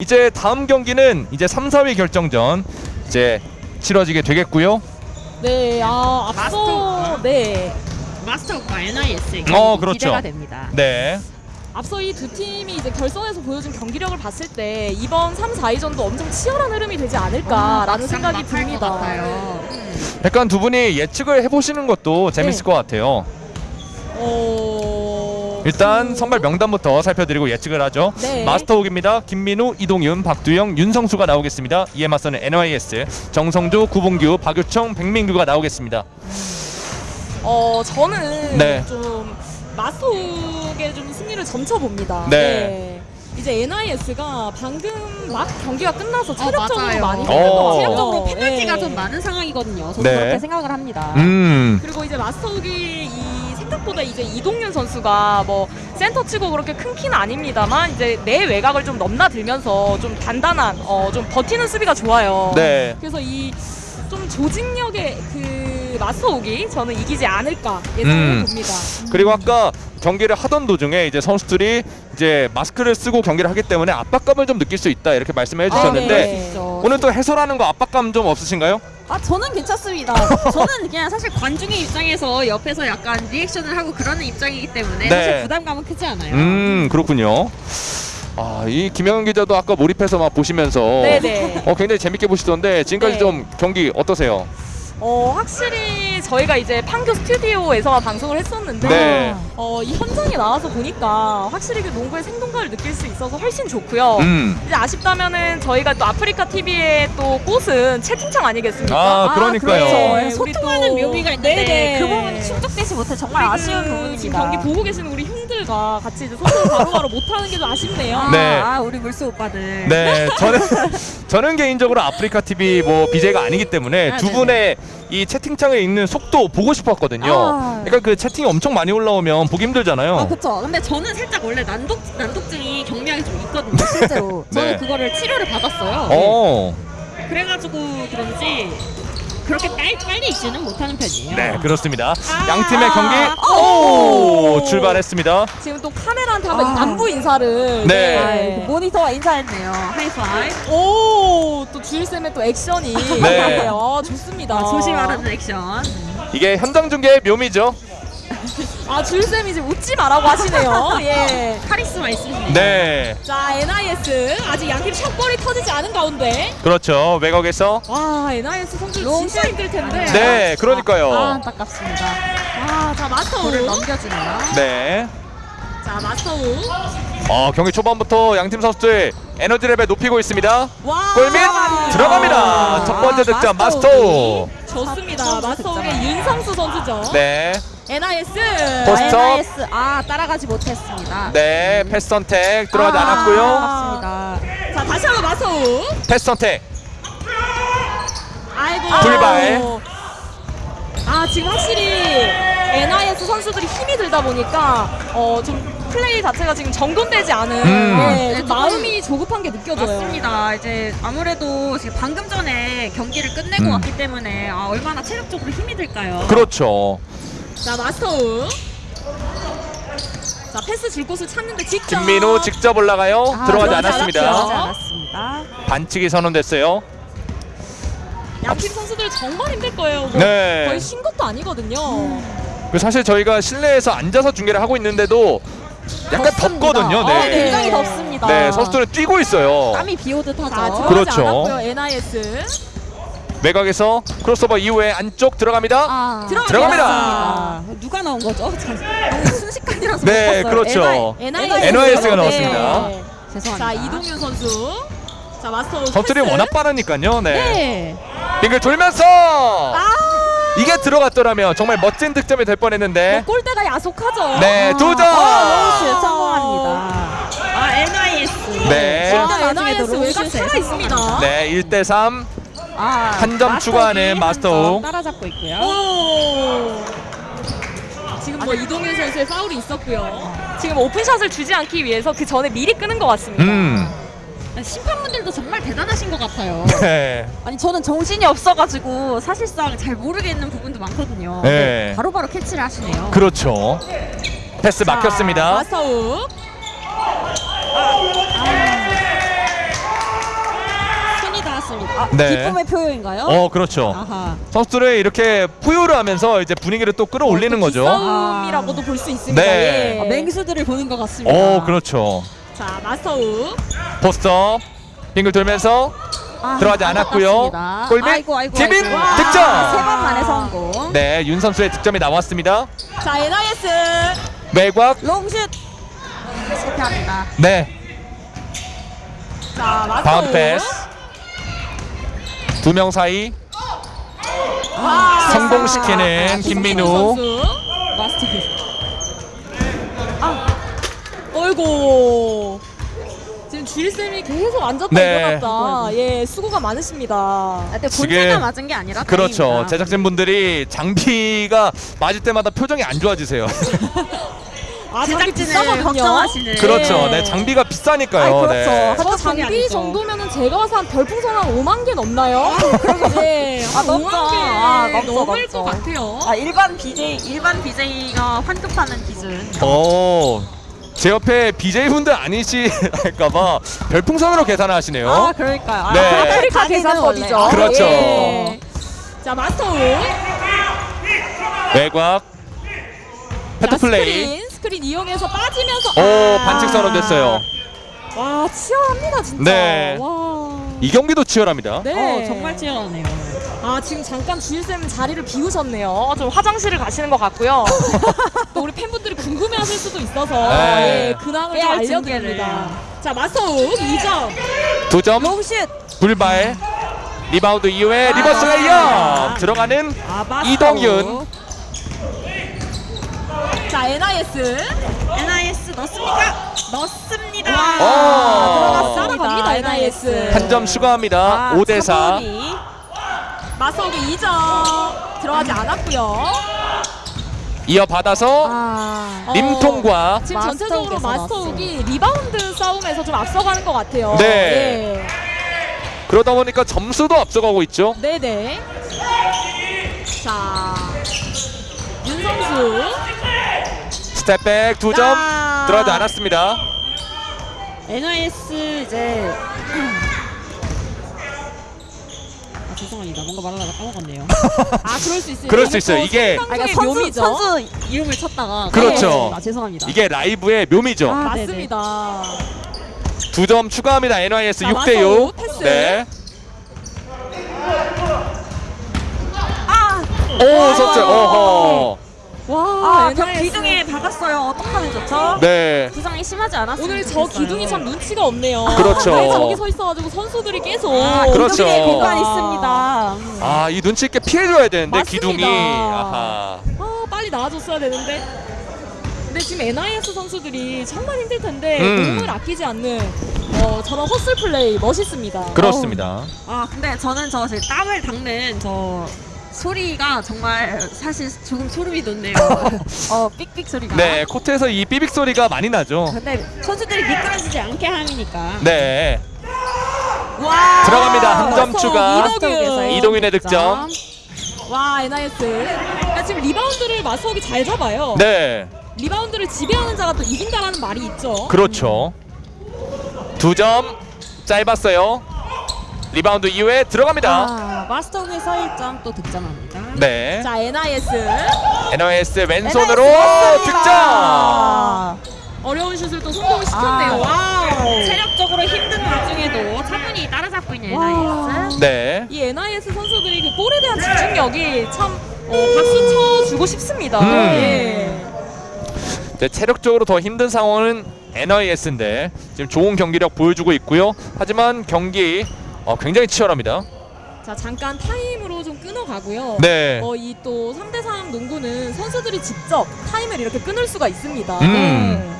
이제 다음 경기는 이제 3, 4위 결정전 이제 치러지게 되겠고요. 네, 아 앞서 마스터. 네 마스터과 NIS 어, 그렇죠. 기대가 됩니다. 네. 앞서 이 두 팀이 이제 결선에서 보여준 경기력을 봤을 때 이번 3, 4위전도 엄청 치열한 흐름이 되지 않을까라는 생각이 듭니다. 약간 두 분이 예측을 해보시는 것도 재밌을 네. 것 같아요. 어... 일단 그- 선발 명단부터 살펴드리고 예측을 하죠. 네. 마스터옥입니다. 김민우, 이동윤, 박두영, 윤성수가 나오겠습니다. 이에 맞서는 NYS, 정성주, 구봉규, 박유청, 백민규가 나오겠습니다. 어 저는 네. 좀 마스톡에 좀 승리를 점쳐 봅니다. 네. 이제 NIS가 방금 막 경기가 끝나서 어, 체력적으로. 많이 어. 힘든 것 같아요. 체력적으로 페널티가 네. 좀 많은 상황이거든요. 저도 네. 그렇게 생각을 합니다. 음, 그리고 이제 마스터욱이 이 생각보다 이제 이동윤 선수가 뭐 센터 치고 그렇게 큰 키는 아닙니다만 이제 내 외곽을 좀 넘나들면서 좀 단단한 어 좀 버티는 수비가 좋아요. 네. 그래서 이 좀 조직력의 그 마스터욱이 저는 이기지 않을까 예상을 음. 봅니다. 그리고 아까 경기를 하던 도중에 이제 선수들이 이제 마스크를 쓰고 경기를 하기 때문에 압박감을 좀 느낄 수 있다 이렇게 말씀을 해주셨는데 아, 네. 오늘 또 해설하는 거 압박감 좀 없으신가요? 아 저는 괜찮습니다. 저는 그냥 사실 관중의 입장에서 옆에서 약간 리액션을 하고 그러는 입장이기 때문에 네. 사실 부담감은 크지 않아요. 음 그렇군요. 아 이 김영현 기자도 아까 몰입해서 막 보시면서 네네. 어 굉장히 재밌게 보시던데 지금까지 네. 좀 경기 어떠세요? 어 확실히 저희가 이제 판교 스튜디오에서 방송을 했었는데 네. 어, 이 현장에 나와서 보니까 확실히 그 농구의 생동감을 느낄 수 있어서 훨씬 좋고요. 음. 이제 아쉽다면은 저희가 또 아프리카 TV의 또 꽃은 채팅창 아니겠습니까? 아, 그러니까요. 그렇죠. 우리 소통하는 또- 묘미가 있는데 네네. 그 부분이 충족되지 못해 정말 우리 아쉬운 그 부분입니다. 지금 경기 보고 계시는 우리 형들과 같이 이제 소통을 바로바로 못하는 게 좀 아쉽네요. 아, 네. 아, 우리 물소 오빠들. 네, 저는 저는 개인적으로 아프리카 TV 뭐 BJ가 아니기 때문에 아, 두 네네. 분의 이 채팅창에 있는 속도 보고 싶었거든요. 아. 그러니까 그 채팅이 엄청 많이 올라오면 보기 힘들잖아요. 아 그쵸. 근데 저는 살짝 원래 난독 난독증이 경미하게 좀 있거든요. 실제로. 네. 저는 그거를 치료를 받았어요. 어, 그래가지고 그런지 그렇게 빨리 빨리 읽지는 못하는 편이에요. 네 그렇습니다. 아. 양 팀의 경기 오. 오 출발했습니다. 지금 또 카메라한테 한번 아. 안부 인사를 네. 아이, 그 모니터와 인사했네요. 하이파이브. 오 또 주일쌤의 또 액션이 네. 아, 좋습니다. 아, 조심하라는 액션. 이게 현장 중계의 묘미죠. 아 주일쌤이 지금 웃지 말라고 하시네요. 예. 카리스마 있으시네요. 네, 자 NIS 아직 양팀 샷볼이 터지지 않은 가운데 그렇죠. 외곽에서 와 NIS 선수 롱 진짜 힘들 텐데. 네, 그러니까요. 아, 안타깝습니다. 아 자 마스터우. 볼을 넘겨주네요. 네. 자 마스터 우. 어 경기 초반부터 양팀 선수들 에너지 레벨 높이고 있습니다. 와 골밑 들어갑니다. 들어갑니다. 첫 번째 득점 마스터 마스터. 좋습니다. 득점. 윤성수 선수죠. 네, NIS. 스톱. NIS 아 따라가지 못했습니다. 네 패스 선택 들어가지 아, 않았고요. 아깝습니다. 자 다시 한번 마스터우. 패스 선택. 아이고. 불발. 아 지금 확실히 NIS 선수들이 힘이 들다 보니까 어좀 플레이 자체가 지금 정돈되지 않은 음. 네, 좀 네, 마음이 조급한 게 느껴져요. 맞습니다. 이제 아무래도 지금 방금 전에 경기를 끝내고 음. 왔기 때문에 아, 얼마나 체력적으로 힘이 들까요? 그렇죠. 자 마스터우. 자 패스 줄 곳을 찾는데 직접. 김민우 직접 올라가요. 아, 들어가지 않았습니다. 들어가지 않았습니다. 반칙이 선언됐어요. 양팀 선수들 정말 힘들 거예요. 뭐 네. 거의 쉰 것도 아니거든요. 그 사실 저희가 실내에서 앉아서 중계를 하고 있는데도 약간 덥습니다. 덥거든요. 아, 네. 굉장히 덥습니다. 네, 선수들은 뛰고 있어요. 땀이 비 오듯 하죠. 자 들어가지 그렇죠. 않았고요. NIS. 외곽에서 크로스오버 이후에 안쪽 들어갑니다. 아, 들어갑니다. 아, 누가 나온 거죠? 순식간이라서 네. 그렇죠. NIS. NIS 가 나왔습니다. 네. 죄송합니다. 자 이동윤 선수. 자 마스터 선수들이. 워낙 빠르니까요. 네. 네. 빙글 돌면서 아 이게 들어갔더라면 정말 멋진 득점이 될 뻔했는데 뭐 골대가 야속하죠. 네, 두 점. 아, 롱슛 성공합니다. 아, NIS. 네. 아, NIS 외곽 로우슛에 살아 있습니다. 네, 1대 3. 아, 한점 추가하는. 점 따라잡고 있고요. 오. 지금 뭐 이동윤 선수의 파울이 있었고요. 지금 open shot을 주지 않기 위해서 그 전에 미리 끊는 것 같습니다. 음. 심판분들도 정말 대단하신 것 같아요. 네. 아니 저는 정신이 없어가지고 사실상 잘 모르겠는 부분도 많거든요. 네. 바로바로 캐치를 하시네요. 그렇죠. 패스 자, 막혔습니다. 마스터우. 아, 네. 기쁨의 표현인가요? 어 그렇죠. 아하. 선수들을 이렇게 포효를 하면서 이제 분위기를 또 끌어올리는 거죠. 싸움이라고도 볼 수 있습니다. 네. 아, 예. 맹수들을 보는 것 같습니다. 어 그렇죠. 자 마스터우 post up 빙글 돌면서 아, 들어가지 않았고요. 골밑 아이고. 득점! 와, 세번 만에 성공. 네, 윤 선수의 득점이 나왔습니다. 자 NIS 외곽 롱슛 실패합니다. 네 자 바운드 패스 두 명 사이 와, 성공시키는 아, 김민우. 어이고 지금 주일쌤이 계속 앉았다 네. 일어났다 예 수고가 많으십니다 아, 근데 본체가 맞은 게 아니라 그렇죠 다행입니다. 제작진분들이 장비가 맞을 때마다 표정이 안 좋아지세요 아 장비 제작진을 비싸거든요 걱정하시는. 그렇죠 네. 네 장비가 비싸니까요 아이, 그렇죠. 네. 저 장비 아니죠. 정도면은 제가 한 별풍선 한 5만 개 넘나요? 네, 아, 한 넘죠. 5만 개 아, 넘죠, 넘을 넘죠. 것 같아요. 아 일반 BJ 일반 BJ가 환급하는 기준. 어, 제 옆에 BJ분들 아니실까봐 별풍선으로 계산하시네요 아 그러니까요. 아, 네. 아프리카 자기는 계산법이죠. 원래. 그렇죠. 예. 자 마스터우 외곽 패트 자, 플레이 스크린 스크린 이용해서 빠지면서 오 아. 반칙 선언됐어요 와 치열합니다 진짜. 네. 와. 이 경기도 치열합니다 네. 어 정말 치열하네요. 아 지금 잠깐 주일쌤 자리를 비우셨네요. 좀 화장실을 가시는 것 같고요. 또 우리 팬분들이 궁금해하실 수도 있어서 네. 예, 근황을 좀 알려드립니다. 자 마스터우 2점. 두점 롱슛. 불발 리바운드 이후에 reverse layup 들어가는 아. 이동윤. 자 NIS NIS 넣습니까? 넣습니다. 오. 들어갔습니다 NIS. 한 점 추가합니다 아, 5대4 마스터우 2점 들어가지 않았고요. 이어받아서 아. 어, 림통과 지금 전체적으로 마스터욱이 리바운드 싸움에서 좀 앞서가는 것 같아요. 네. 예. 그러다 보니까 점수도 앞서가고 있죠 네네. 자, 윤성수. step back 두점 자. 들어가지 않았습니다 NIS 이제 아 죄송합니다. 뭔가 말하다가 까먹었네요. 아, 그럴 수 있어요. 그럴 수 있어요. 이게- 아, 그러니까 선수, 묘미죠. 선수 이름을 쳤다가 그렇죠. 아, 죄송합니다. 이게 라이브의 묘미죠 아, 맞습니다. 두 점 추가합니다 NYS 자, 6대 마서우 6 패스. 네. 아, 오 선수 어허 와, 아, 저 NIS. 기둥에 박았어요. 어떡하면 좋죠? 네 부상이 심하지 않았으면 오늘 저 좋겠어요. 기둥이 참 눈치가 없네요. 그렇죠. 왜 저기 서 있어가지고 선수들이 계속. 아, 그렇죠. 공간 있습니다. 음. 아, 이 눈치 있게 피해줘야 되는데 맞습니다. 기둥이 아하. 아, 빨리 나와줬어야 되는데. 근데 지금 NIS 선수들이 정말 힘들 텐데 음. 몸을 아끼지 않는 어, 저런 허슬 플레이 멋있습니다. 그렇습니다. 아, 근데 저는 저 지금 땀을 닦는 저 소리가 정말 사실 조금 소름이 돋네요. 어, 삑삑 소리가. 네 코트에서 이 삐빅 소리가 많이 나죠. 근데 선수들이 미끄러지지 않게 함이니까. 네 와. 들어갑니다. 한 점 추가. 이동윤. 이동윤의 득점. 와 NIS. 그러니까 지금 리바운드를 마스터이 잘 잡아요. 네 리바운드를 지배하는 자가 또 이긴다라는 말이 있죠. 그렇죠. 두 점 짧았어요. 리바운드 이후에 들어갑니다. 아, 마스터에서 1점 또 득점합니다. 네 자 NIS NIS 왼손으로 NIS 득점. 아, 어려운 슛을 또 성공시켰네요. 아. Wow. 체력적으로 힘든 와중에도 차분히 따라잡고 있는 와. NIS. 네 이 NIS 선수들이 그 볼에 대한 집중력이 참 어, 박수 쳐주고 싶습니다. 음. 예. 네, 체력적으로 더 힘든 상황은 NIS인데 지금 좋은 경기력 보여주고 있고요. 하지만 경기 어, 굉장히 치열합니다. 자 잠깐 타임으로 좀 끊어가고요. 네. 어, 이 또 3대3 농구는 선수들이 직접 타임을 이렇게 끊을 수가 있습니다. 음. 네.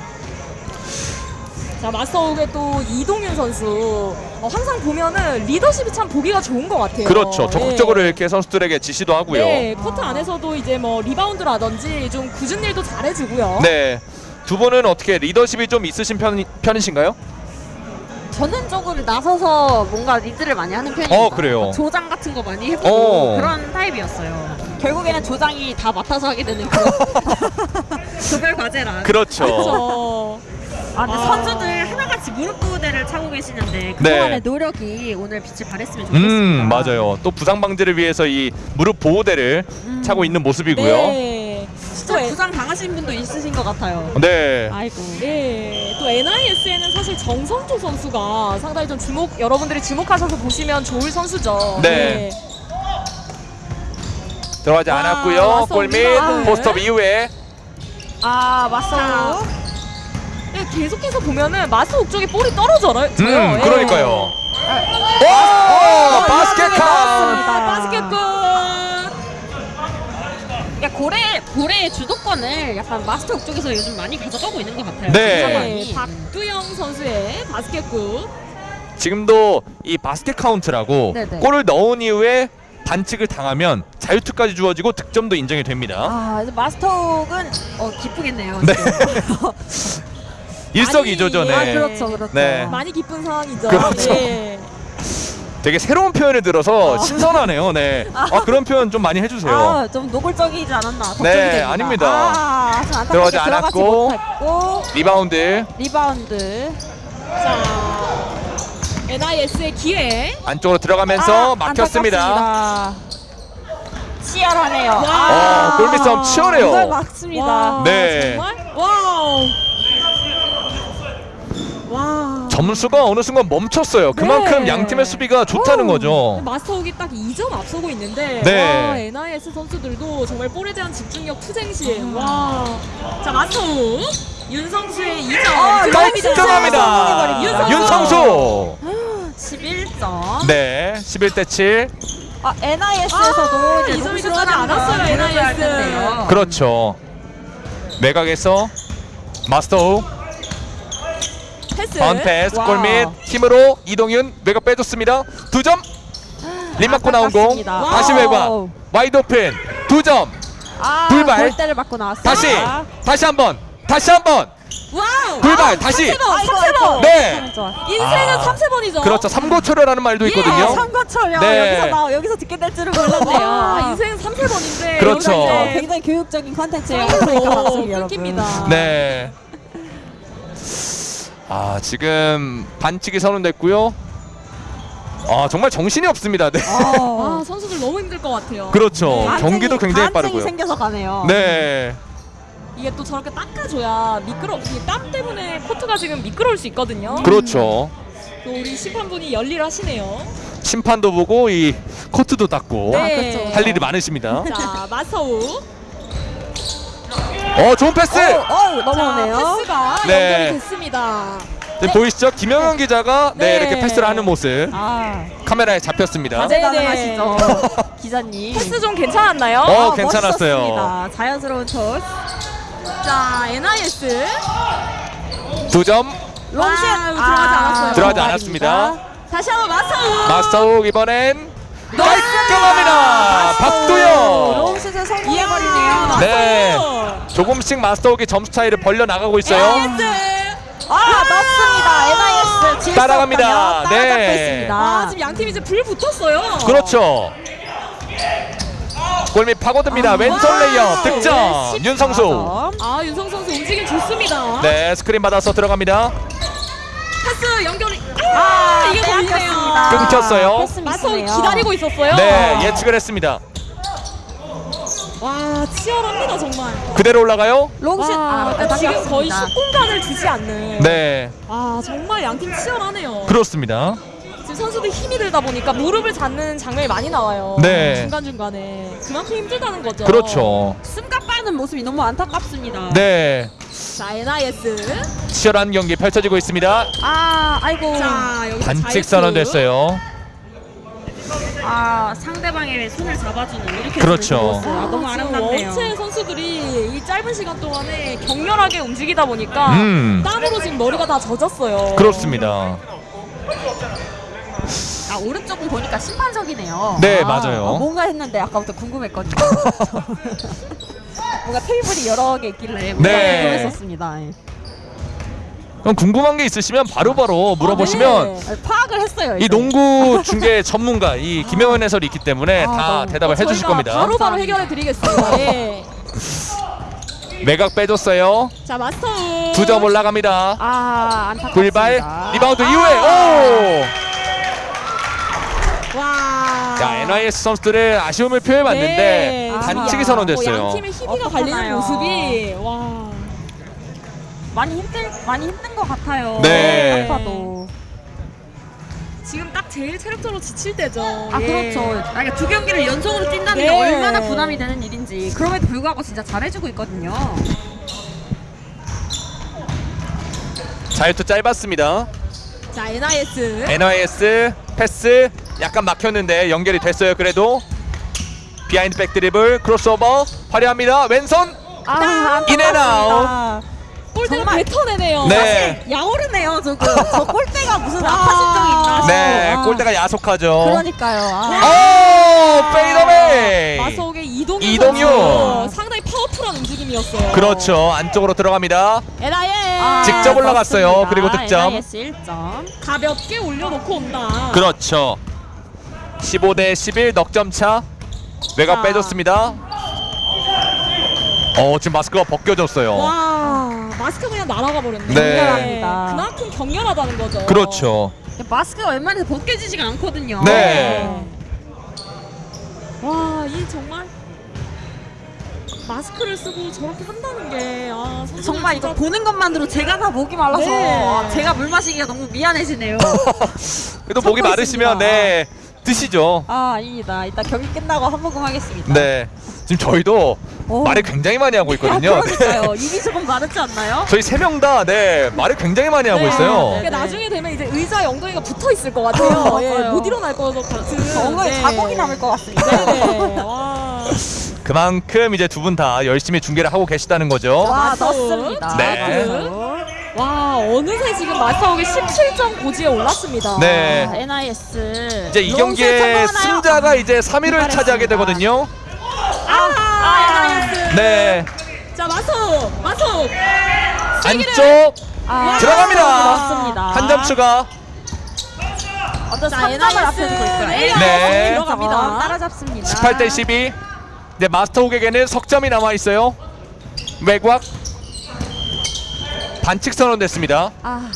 자 마스터옥의 또 이동윤 선수 어, 항상 보면은 리더십이 참 보기가 좋은 것 같아요. 그렇죠. 적극적으로 예. 이렇게 선수들에게 지시도 하고요. 네, 코트 안에서도 이제 뭐 리바운드라든지 좀 궂은 일도 잘해주고요. 네. 두 분은 어떻게 리더십이 좀 있으신 편, 편이신가요? 전 능동적으로 나서서 뭔가 리드를 많이 하는 편입니다. 어, 그래요? 조장 같은 거 많이 해보고 어. 그런 타입이었어요. 결국에는 조장이 다 맡아서 하게 되는 그런 조별 과제라. 그렇죠. 그렇죠. 아, 근데 아. 선수들 하나같이 무릎 부대를 차고 계시는데 네. 그동안의 노력이 오늘 빛을 발했으면 좋겠습니다. 음 맞아요. 또 부상 방지를 위해서 이 무릎 보호대를 음. 차고 있는 모습이고요. 네. 또, 부상 당하신 분도 있으신 것 같아요. 네. 아이고. 네. 또 NIS에는 사실 정성조 선수가 상당히 좀 주목 여러분들이 주목하셔서 보시면 좋을 선수죠. 네. 들어가지 와, 않았고요. 골밑 우리가. 포스트업 이후에 아 맞서. 네, 계속해서 보면은 마스 옥쪽에 볼이 떨어져요. 음 예. 그러니까요. 오 아, 바스켓 카운트. 나왔습니다. 바스켓 골. 야 고래 고래의 주도권을 약간 마스터 쪽에서 요즘 많이 가져가고 있는 것 같아요. 네. 네, 박두영 선수의 바스켓골. 지금도 이 바스켓 카운트라고 네네. 골을 넣은 이후에 반칙을 당하면 자유투까지 주어지고 득점도 인정이 됩니다. 아 마스터는 어 기쁘겠네요. 네. 일석이조죠. 네. 아 그렇죠 그렇죠. 네. 많이 기쁜 상황이죠. 그렇죠. 예. 되게 새로운 표현을 들어서 신선하네요. 네. 아 그런 표현 좀 많이 해주세요. 아 좀 노골적이지 않았나 걱정이 네, 됩니다. 아닙니다. 아, 들어가지 않았고. 리바운드 리바운드. 자, NIS의 기회. 안쪽으로 들어가면서 아, 막혔습니다. 치열하네요. 와. 어, 골밑 싸움 치열해요. 이걸 막습니다. 와, 네. 정말? 와우. 와. 점수가 어느 순간 멈췄어요. 그만큼 네. 양 팀의 수비가 좋다는 거죠. 마스터욱이 딱 2점 앞서고 있는데 네. 와, NIS 선수들도 정말 볼에 대한 집중력 투쟁심. 와. 자, 마스터욱 윤성수의 2점. 아, 깔끔합니다. 윤성수. 윤성수. 11점. 네, 11대 7. 아, NIS에서도 아, 이제 이 점이 들어가지 않았어요, NIS. 그렇죠. 외곽에서 마스터 패스. 바운드 패스 와우. 골밑 힘으로 이동윤 외곽 빼줬습니다. 두 점. 림 맞고 나온 공. 아깝습니다. 다시. 외곽. wide open. 두 점. 아, 불발. 골대를 맞고 나왔어요. 다시. 아, 다시 한 번. 다시 한 번. 와우. 불발. 다시. 3세번, 아이고, 3세번. 아이고. 네. 참 좋아. 인생은 아. 3세번이죠. 그렇죠. 삼고초려라는 말도 예. 있거든요. 아, 선거철요. 네. 여기서 나 여기서 듣게 될 줄은 몰랐네요. 와, 인생은 3세번인데 그렇죠. 어, 굉장히 교육적인 컨텐츠예요. 그러니까 맞습니다, 여러분. 끊깁니다. 네. 아 지금 반칙이 선언됐고요. 아 정말 정신이 없습니다. 네. 어. 아, 선수들 너무 힘들 것 같아요. 그렇죠. 반증이- 경기도 굉장히 빠르고요. 생겨서 가네요. 네. 이게 또 저렇게 닦아줘야 미끄러. 이땀 때문에 코트가 지금 미끄러울 수 있거든요. 그렇죠. 또 우리 심판분이 열일하시네요. 심판도 보고 이 코트도 닦고 네. 할 일이 많으십니다. 자, 마서우. 어 좋은 패스. 어, 어, 넘어오네요. 자, 패스가 네. 연결이 됐습니다. 네, 보이시죠? 김영현 기자가 네, 네. 이렇게 패스를 하는 모습 아, 카메라에 잡혔습니다. 네. 다재다능하시죠, 기자님. 패스 좀 괜찮았나요? 어, 아, 괜찮았어요. 멋있었습니다. 자연스러운 토스. 자, NIS. 두 점 롱슛 아, 들어가지 않았어요. 들어가지 않았습니다. 다시 한번 마서우. 마스터욱 이번엔 깔끔합니다. 박두영. 롱슛을 성공해버리네요. 네. 조금씩 마스터욱이 점수 차이를 벌려 나가고 있어요. 아, 넣습니다. NIS 질세라 따라갑니다. 네. 있습니다. 아, 지금 양 팀이 이제 불 붙었어요. 그렇죠. 골밑 파고듭니다. 왼손 와우. 레이업 득점. 네, 윤성수. 14점. 아, 윤성 선수 움직임 좋습니다. 네, 스크린 받아서 들어갑니다. 패스 연결이. 아, 아, 이게 걸리네요. 끊겼습니다. 끊겼어요. 미스네요. 기다리고 있었어요. 네, 예측을 했습니다. 와, 치열합니다, 정말. 그대로 올라가요? 롱슛 와, 아, 지금 거의 습니다 10공간을 주지 않는. 네, 아, 정말 양팀 치열하네요. 그렇습니다. 지금 선수들 힘이 들다 보니까 무릎을 잡는 장면이 많이 나와요. 네. 중간중간에. 그만큼 힘들다는 거죠. 그렇죠. 숨가 빠는 모습이 너무 안타깝습니다. 네, 자, NIS. 치열한 경기 펼쳐지고 있습니다. 아, 아이고. 자, 여기서 반칙 자유투. 선언됐어요. 아, 상대방의 손을 잡아주는 이렇게 그렇죠. 아, 너무 지금 아름답네요. 원체 선수들이 이 짧은 시간 동안에 격렬하게 움직이다 보니까 음. 땀으로 지금 머리가 다 젖었어요. 그렇습니다. 아, 오른쪽은 보니까 심판석이네요. 네, 아, 맞아요. 어, 뭔가 했는데 아까부터 궁금했거든요. 뭔가 테이블이 여러 개 있길래 뭔가 네. 궁금했었습니다. 예. 그럼 궁금한 게 있으시면 바로바로 물어보시면 네. 아니, 파악을 했어요. 이 이제. 농구 중계 전문가 이 김영현 해설이 있기 때문에 아, 다 너무- 대답을 해주실 저희가 겁니다. 바로바로 감사합니다. 해결해 드리겠습니다. 예. 외곽 빼줬어요. 자 마스터 두 점 올라갑니다. 아 안타깝습니다. 불발 리바운드 이후에 오! 와. 자 NIS 선수들의 아쉬움을 표해봤는데 네. 반칙이 아, 선언됐어요. 뭐 양팀의 희비가 갈리는? 모습이 와. 많이 힘들 많이 힘든 것 같아요. 네. 딱 봐도. 지금 딱 제일 체력적으로 지칠 때죠. 아 예. 그렇죠. 아, 그러니까 두 경기를 연속으로 뛴다는 게 네. 얼마나 부담이 되는 일인지 그럼에도 불구하고 진짜 잘해주고 있거든요. 자유투 짧았습니다. 자 NIS. NIS 패스 약간 막혔는데 연결이 됐어요. 그래도 behind back 드리블 크로스오버 화려합니다. 왼손 아 in and out. 정말- 뱉어내네요. 네. 약오르네요 조금. 저 골대가 무슨 아파진 적이 있나? 네, 싶어요. 골대가 야속하죠. 그러니까요. 아. 오, fadeaway. 마스터욱의 이동윤 이동윤. 선수 상당히 powerful한 움직임이었어요. 그렇죠. 안쪽으로 들어갑니다. NIS. 아, 직접 올라갔어요. 좋습니다. 그리고 득점. NIS 1점. 가볍게 올려놓고 온다. 그렇죠. 15 대 11 넉점 차. 외곽 자. 빼줬습니다. 어, 지금 마스크가 벗겨졌어요. 와 마스크 그냥 날아가 버렸네. 네. 그만큼 격렬하다는 거죠. 그렇죠. 마스크가 웬만해서 벗겨지지가 않거든요. 네. 와, 이 정말 마스크를 쓰고 저렇게 한다는 게 아, 정말 진짜 이거 보는 것만으로 제가 다 목이 말라서 네. 아, 제가 물 마시기가 너무 미안해지네요. 그래도 목이 마르시면 있습니다. 네 드시죠. 아 아닙니다. 이따 경기 끝나고 한 모금 하겠습니다. 네. 지금 저희도 오. 말을 굉장히 많이 하고 있거든요. 아, 그러니까요. 입이 조금 마르지 않나요? 저희 세 명 다 네 말을 굉장히 많이 하고 네. 있어요. 그러니까 네. 나중에 되면 이제 의자에 엉덩이가 붙어 있을 것 같아요. 아, 예. 못 일어날 것 같은. 엉덩이 네. 자국이 남을 것 같습니다. 네네. 와. 그만큼 이제 두 분 다 열심히 중계를 하고 계시다는 거죠. 와 마스크. 넣습니다. 네. 와, 어느새 지금 마스터옥이 17점 고지에 올랐습니다. 네. 아, NIS. 이제 이 성공하나요? 승자가 이제 3위를 출발했습니다. 차지하게 되거든요. 아, 아, NIS. 네. 자, 마스터, 마스터. 안쪽 아, 들어갑니다. 넣습니다. 한 점 추가. 어떤 자, 3점을 NIS. 앞서주고 있어요. 네. 들어갑니다. 따라잡습니다. 18대 12. 네, 마스터욱에게는 석점이 남아 있어요. 외곽 반칙 선언됐습니다. 아,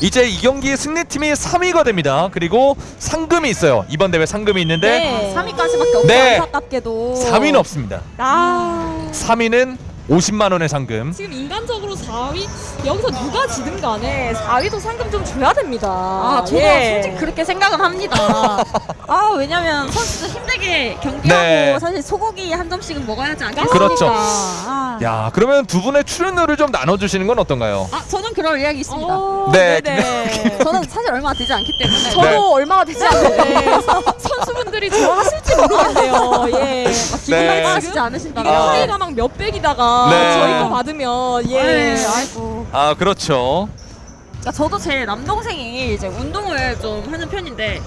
이제 이 경기 승리팀이 3위가 됩니다. 그리고 상금이 있어요. 이번 대회 상금이 있는데 네. 3위까지밖에 없고 네. 안타깝게도 3위는 없습니다. 아. 3위는 50만 원의 상금. 지금 인간적으로 4위 여기서 누가 지든 간에 4위도 상금 좀 줘야 됩니다. 아, 저도 예. 솔직히 그렇게 생각은 합니다. 아, 왜냐면 선수들 힘들게 경기하고 네. 사실 소고기 한 점씩은 먹어야 하지 않겠습니까? 그렇죠. 아, 야, 그러면 두 분의 출연료를 좀 나눠 주시는 건 어떤가요? 아, 저는 그럴 의향이 있습니다. 어, 네. 네네. 저는 사실 얼마 되지 않기 때문에 저도 네. 얼마가 되지 않는데 선수분들이 좋아하실지 모르겠네요. 예. 기분 네. 나빠하시지 않으신다. 이게 아. 차이가 막 몇백이다가 네. 저희 거 받으면 예. 네, 아이고. 아, 그렇죠. 그러니까 저도 제 남동생이 이제 운동을 좀 하는 편인데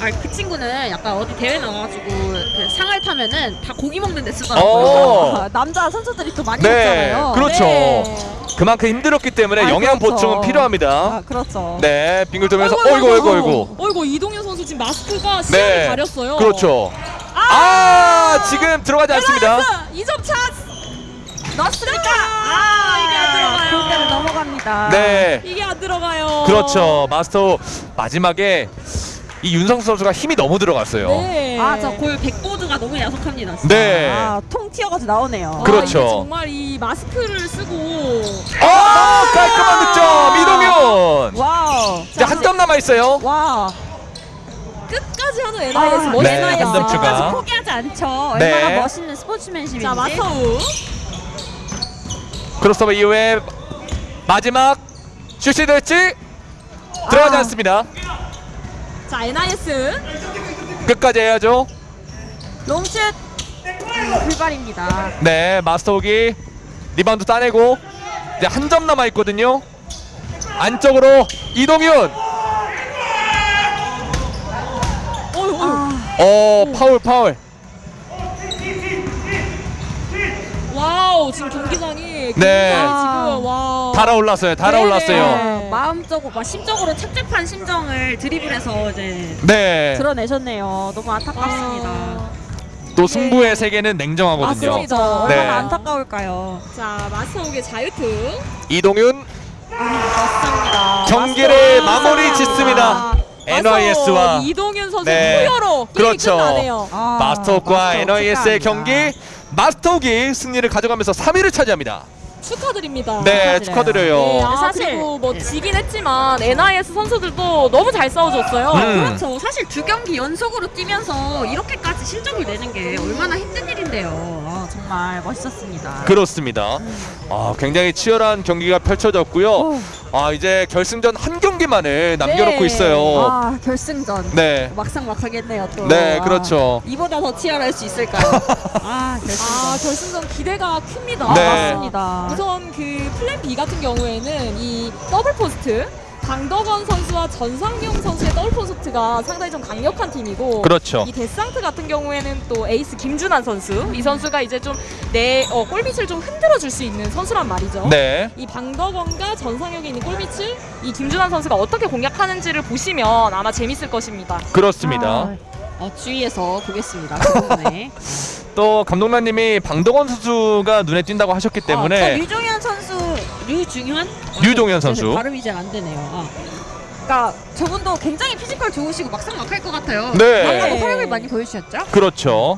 아, 그 친구는 약간 어디 대회 나가가지고 그 상을 타면은 다 고기 먹는 데 쓰더라고요. 어. 남자 선수들이 또 많이 네, 먹잖아요. 그렇죠. 네. 그만큼 힘들었기 때문에 아, 영양 그렇죠. 보충은 필요합니다. 아, 그렇죠. 네, 빙글 돌면서 어이구 어이구 어이구. 어이구 이동현 선수 지금 마스크가 시야를 네. 가렸어요. 그렇죠. 아, 지금 들어가지 않습니다. 2점 찬스. 넣었습니까? 아, 이게 안 들어가요. 골대로 넘어갑니다. 네. 이게 안 들어가요. 그렇죠. 마스터 마지막에 이 윤성수 선수가 힘이 너무 들어갔어요. 네. 아, 저 골 백보드가 너무 야속합니다. 진짜. 네. 아, 통 튀어가지고 나오네요. 아, 그렇죠. 이게 정말 이 마스크를 쓰고 아, 깔끔한 득점 이동윤. 와우. 이제 한 점 남아 있어요. 와. 끝까지 하는 NIS 아, 멋있어요. 네. 끝까지 포기하지 않죠. 네. 얼마나 멋있는 스포츠맨십인지. 자 마서우. 크로스오버 이후에 마지막 슛이 될지 들어가지 아. 않습니다. 자 NIS. 끝까지 해야죠. 롱슛 음, 불발입니다. 네, 마스터욱이 리바운드 따내고 이제 한 점 남아 있거든요. 안쪽으로 이동윤. 아, 어, 파울 파울. 와우 지금 경기장이 네. 지금 와. 달아올랐어요. 달아올랐어요. 네. 마음적으로, 막 심적으로 착잡한 심정을 드리블해서 이제 네. 드러내셨네요. 너무 안타깝습니다. 아, 또 승부의 세계는 냉정하거든요. 맞습니다. 네. 얼마나 안타까울까요? 자 마스터욱의 자유투 이동윤 맞습니다. 경기를. 마무리 짓습니다. NYS와 이동윤 선수 네. 후여로 그렇죠. 끝나네요. 아, 마스터옥과 마스터옥 NYS의. 경기 마스터옥이 승리를 가져가면서 3위를 차지합니다. 축하드립니다. 네, 축하드려요. 축하드려요. 네, 아, 사실- 그리고 뭐 네. 지긴 했지만 NIS 선수들도 너무 잘 싸워줬어요. 음. 그렇죠. 사실 두 경기 연속으로 뛰면서 이렇게까지 실적을 내는 게 얼마나 힘든 일인데요. 아, 정말 멋있었습니다. 그렇습니다. 아, 굉장히 치열한 경기가 펼쳐졌고요. 오. 아, 이제 결승전 한 경기만을 남겨놓고 네. 있어요. 아 결승전 네. 막상 막하겠네요 또. 네, 아, 그렇죠. 이보다 더 치열할 수 있을까요? 아 결승전. 아 결승전 기대가 큽니다. 네. 맞습니다. 우선 그 플랜 B 같은 경우에는 이 double post 방덕원 선수와 전상용 선수의 double post가 상당히 좀 강력한 팀이고 그렇죠. 이 데상트 같은 경우에는 또 에이스 김준환 선수 이 선수가 이제 좀내 어, 골밑을 좀 흔들어 줄 수 있는 선수란 말이죠. 네. 이 방덕원과 전상용이 있는 골밑을 이 김준환 선수가 어떻게 공략하는지를 보시면 아마 재밌을 것입니다. 그렇습니다. 아, 어, 주의해서 보겠습니다. 그 부분에. 또 감독님이 방덕원 선수가 눈에 띈다고 하셨기 아, 때문에 저 류종현 선수 류중현? 류종현 어, 선수. 네, 발음이 잘 안 되네요. 아. 그러니까 저분도 굉장히 피지컬 좋으시고 막상막하일 것 같아요. 네. 아까도 활약을 많이 보여주셨죠? 그렇죠.